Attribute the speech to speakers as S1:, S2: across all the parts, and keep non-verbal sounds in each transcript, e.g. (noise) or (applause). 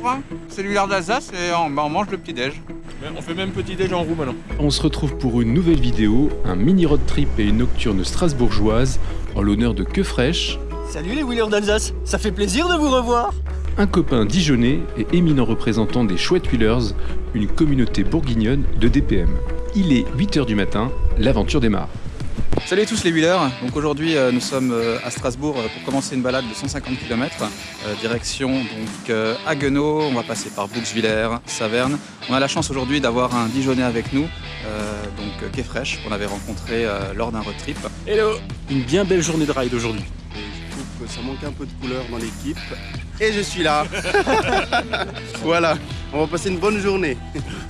S1: Bonjour, c'est l'huile d'Alsace et on, bah, on mange le petit-déj.
S2: On fait même petit déj en roue maintenant.
S3: On se retrouve pour une nouvelle vidéo, un mini road trip et une nocturne strasbourgeoise en l'honneur de Que Fraîche,
S4: Salut les wheelers d'Alsace, ça fait plaisir de vous revoir
S3: un copain dijonnais et éminent représentant des Chouettes Wheelers, une communauté bourguignonne de DPM. Il est 8h du matin, l'aventure démarre.
S1: Salut à tous les wheelers, donc aujourd'hui euh, nous sommes euh, à Strasbourg euh, pour commencer une balade de 150 km, direction donc Haguenau, on va passer par Bouxwiller, Saverne. On a la chance aujourd'hui d'avoir un Dijonais avec nous, donc Quai Fraîche, qu'on avait rencontré lors d'un road trip.
S2: Hello Une bien belle journée de ride aujourd'hui.
S5: Je trouve que ça manque un peu de couleur dans l'équipe. Et je suis là (laughs) Voilà, on va passer une bonne journée.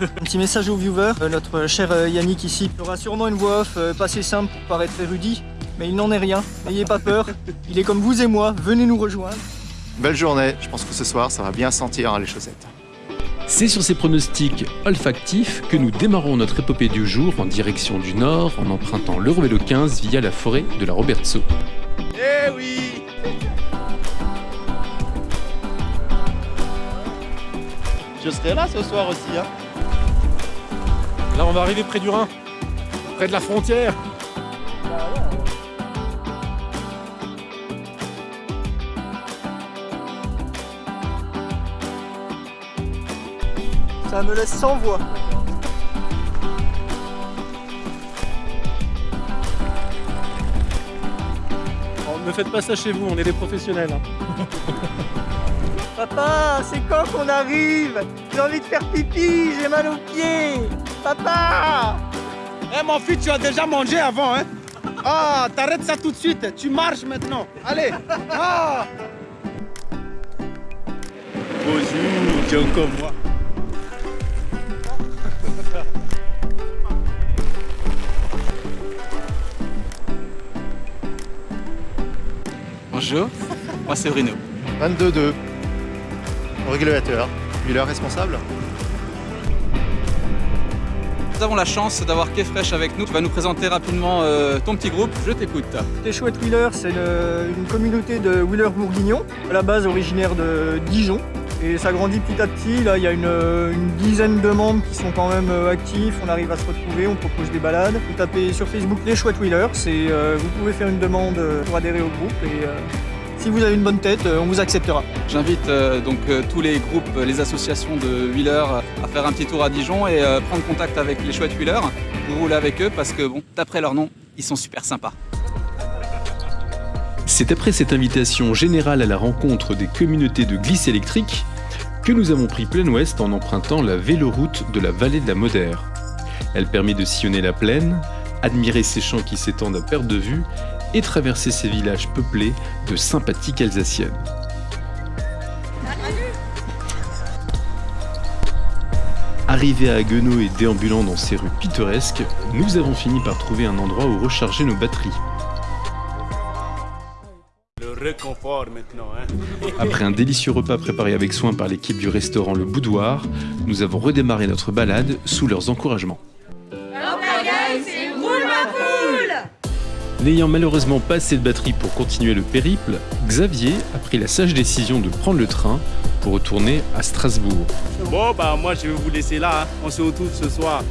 S4: Un petit message aux viewers, euh, notre cher euh, Yannick ici aura sûrement une voix off euh, pas assez simple pour paraître érudit, mais il n'en est rien, n'ayez pas peur, il est comme vous et moi, venez nous rejoindre.
S5: Belle journée, je pense que ce soir ça va bien sentir hein, les chaussettes.
S3: C'est sur ces pronostics olfactifs que nous démarrons notre épopée du jour en direction du nord en empruntant l'Eurovélo 15 via la forêt de la Robertso.
S5: Eh oui Je serai là ce soir aussi. Hein.
S2: Là, on va arriver près du Rhin, près de la frontière.
S4: Ça me laisse sans voix.
S2: Ne faites pas ça chez vous, on est des professionnels. Hein. (laughs)
S4: Papa, c'est quand qu'on arrive? J'ai envie de faire pipi, j'ai mal aux pieds. Papa!
S6: Eh mon fils, tu as déjà mangé avant, hein? Ah, t'arrêtes ça tout de suite, tu marches maintenant. Allez. Ah. Bonjour, tu es encore moi
S1: Bonjour, moi c'est Bruno.
S5: 22-2 régulateur. Wheeler responsable
S1: Nous avons la chance d'avoir Quai Fraîche avec nous. Tu vas nous présenter rapidement euh, ton petit groupe. Je t'écoute.
S4: Les Chouettes Wheelers, c'est une communauté de wheelers bourguignons, à la base originaire de Dijon. Et ça grandit petit à petit. Là, il y a une, dizaine de membres qui sont quand même euh, actifs. On arrive à se retrouver, on propose des balades. Vous tapez sur Facebook les Chouettes Wheelers. Euh, vous pouvez faire une demande pour adhérer au groupe. Et, si vous avez une bonne tête, euh, on vous acceptera.
S1: J'invite euh, donc euh, tous les groupes, les associations de wheelers à faire un petit tour à Dijon et prendre contact avec les chouettes wheelers pour rouler avec eux parce que bon, d'après leur nom, ils sont super sympas.
S3: C'est après cette invitation générale à la rencontre des communautés de glisse électrique que nous avons pris plein ouest en empruntant la véloroute de la vallée de la Modère. Elle permet de sillonner la plaine, admirer ses champs qui s'étendent à perte de vue et traverser ces villages peuplés de sympathiques Alsaciennes. Arrivés à Haguenau et déambulant dans ces rues pittoresques, nous avons fini par trouver un endroit où recharger nos batteries.
S6: Le réconfort maintenant, hein.
S3: Après un délicieux repas préparé avec soin par l'équipe du restaurant Le Boudoir, nous avons redémarré notre balade sous leurs encouragements. N'ayant malheureusement pas assez de batterie pour continuer le périple, Xavier a pris la sage décision de prendre le train pour retourner à Strasbourg.
S6: Bon bah moi je vais vous laisser là, hein. on se retrouve ce soir.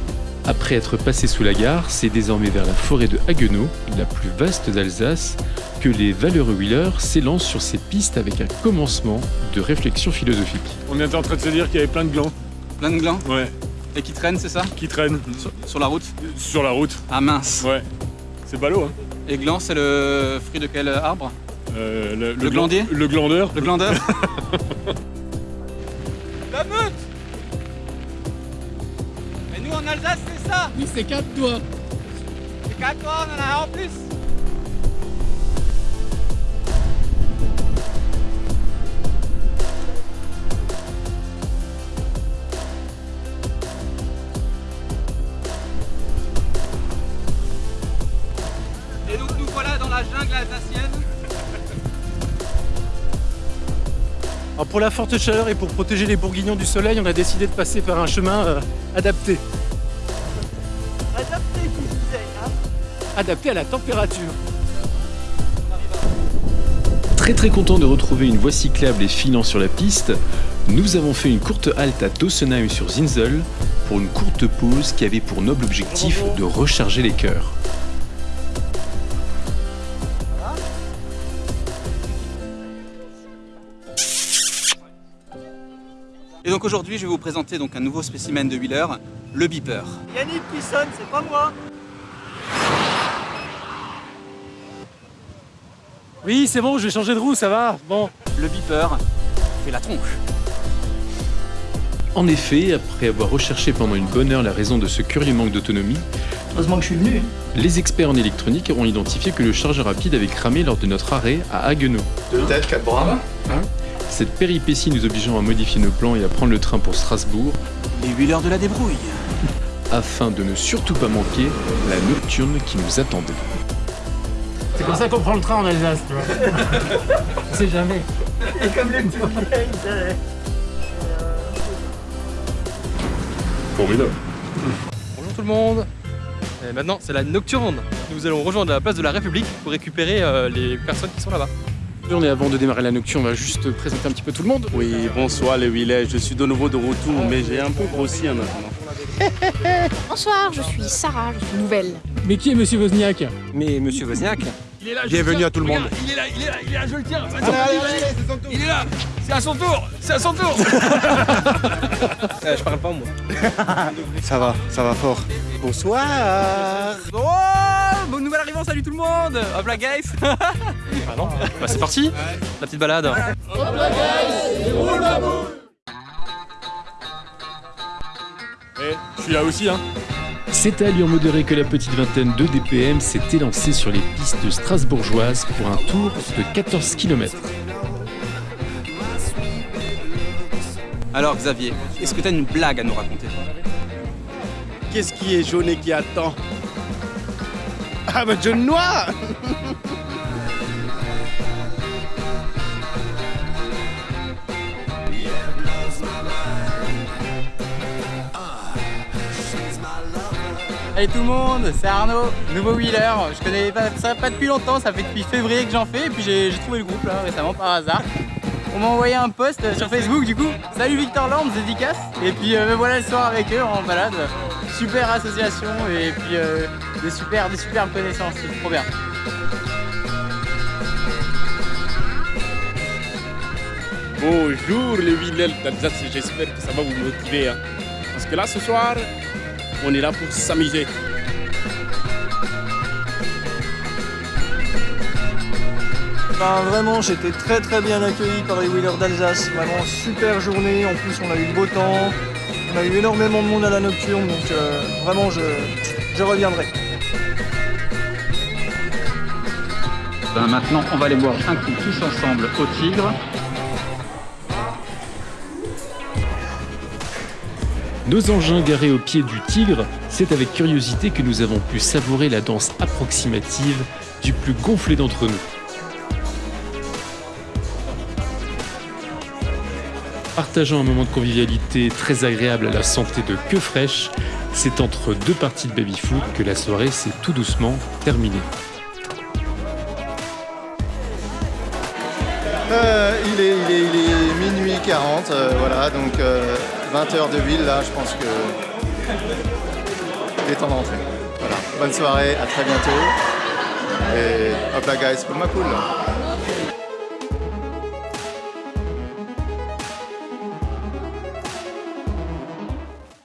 S3: Après être passé sous la gare, c'est désormais vers la forêt de Haguenau, la plus vaste d'Alsace, que les valeureux wheelers s'élancent sur ces pistes avec un commencement de réflexion philosophique.
S2: On était en train de se dire qu'il y avait plein de glands.
S1: Plein de glands
S2: Ouais.
S1: Et qui traînent, c'est ça
S2: Qui traînent.
S1: Sur, la route
S2: Sur la route.
S1: Ah mince
S2: Ouais. C'est ballot, hein
S1: et gland, c'est le fruit de quel arbre
S2: euh,
S1: le, glandier
S2: Le glandeur.
S1: Le glandeur (laughs)
S6: La meute Mais nous en Alsace, c'est ça
S7: Oui, c'est quatre doigts.
S6: C'est quatre doigts, on en a un en plus jungle alsacienne.
S2: Pour la forte chaleur et pour protéger les bourguignons du soleil, on a décidé de passer par un chemin euh, adapté.
S4: Adapté, qui disait, hein
S2: Adapté à la température.
S3: Très très content de retrouver une voie cyclable et filant sur la piste, Nous avons fait une courte halte à Dossenheim sur Zinzel pour une courte pause qui avait pour noble objectif de recharger les cœurs.
S1: Et donc aujourd'hui, je vais vous présenter donc un nouveau spécimen de wheeler, le beeper.
S4: Yannick qui sonne, c'est pas moi
S2: Oui, c'est bon, je vais changer de roue, ça va. Bon.
S1: Le beeper fait la tronche.
S3: En effet, après avoir recherché pendant une bonne heure la raison de ce curieux manque d'autonomie,
S4: Heureusement que je suis venu.
S3: les experts en électronique ont identifié que le chargeur rapide avait cramé lors de notre arrêt à Haguenau.
S5: Deux têtes, quatre bras.
S3: Cette péripétie nous obligeant à modifier nos plans et à prendre le train pour Strasbourg
S1: Les wheelers de la débrouille. (laughs)
S3: afin de ne surtout pas manquer la nocturne qui nous attendait.
S2: C'est comme ça qu'on prend le train en Alsace, tu vois. (laughs) On sait jamais.
S4: Et comme vieilles, c'est- (laughs)
S3: Formidable.
S7: Bonjour tout le monde Et Maintenant c'est la nocturne Nous allons rejoindre la place de la République pour récupérer euh, les personnes qui sont là-bas.
S2: On est avant de démarrer la nocturne, on va juste présenter un petit peu tout le monde.
S5: Oui, bonsoir les Willets. Je suis de nouveau de retour, mais j'ai un peu grossi en attendant. (laughs)
S8: Bonsoir, je suis Sarah, je suis nouvelle.
S2: Mais qui est Monsieur Wozniak?
S7: Mais monsieur Wozniak
S6: Il est là, Bienvenue à tout le monde.
S7: Il est là, il est là, il est là, je le tiens
S6: Allez, allez, allez, c'est son tour.
S7: Il est là C'est à son tour C'est à son tour (laughs) Euh, Je parle pas moi. (laughs)
S6: Ça va, ça va fort. Bonsoir.
S7: Oh Bonne nouvelle arrivant, salut tout le monde Hop là guys Ah non. Bah c'est parti. La petite balade.
S2: Eh, je suis là aussi, hein.
S3: C'est à allure modérée que la petite vingtaine de DPM s'est élancée sur les pistes strasbourgeoises pour un tour de 14 km.
S1: Alors Xavier, est-ce que tu as une blague à nous raconter?
S5: Qu'est-ce qui est jaune et qui attend? Ah bah jaune noir (laughs)
S9: Salut tout le monde, c'est Arnaud, nouveau wheeler. Je connais pas, ça pas depuis longtemps, ça fait depuis février que j'en fais et puis j'ai trouvé le groupe là récemment par hasard. On m'a envoyé un post sur Facebook du coup. Salut Victor Land, dédicace. Et puis euh, voilà le soir avec eux en balade. Super association et puis euh, des super, des superbes connaissances, c'est trop bien.
S5: Bonjour les Willets d'Alsace, j'espère que ça va vous motiver. hein. Parce que là ce soir, on est là pour s'amuser.
S4: Ben, vraiment, j'étais très très bien accueilli par les wheelers d'Alsace. Vraiment super journée. En plus, on a eu le beau temps. On a eu énormément de monde à la nocturne, donc euh, vraiment, je, je reviendrai.
S1: Ben maintenant, on va aller boire un coup tous ensemble au Tigre.
S3: Nos engins garés au pied du tigre, c'est avec curiosité que nous avons pu savourer la danse approximative du plus gonflé d'entre nous. Partageant un moment de convivialité très agréable à la santé de Queue Fraîche, c'est entre deux parties de baby-foot que la soirée s'est tout doucement terminée.
S10: Euh, il, est, il, est, il est minuit 40, euh, voilà, donc 20h de ville, là, je pense que il est temps d'entrer. Voilà, bonne soirée, à très bientôt. Et hop là, guys, pour ma cool.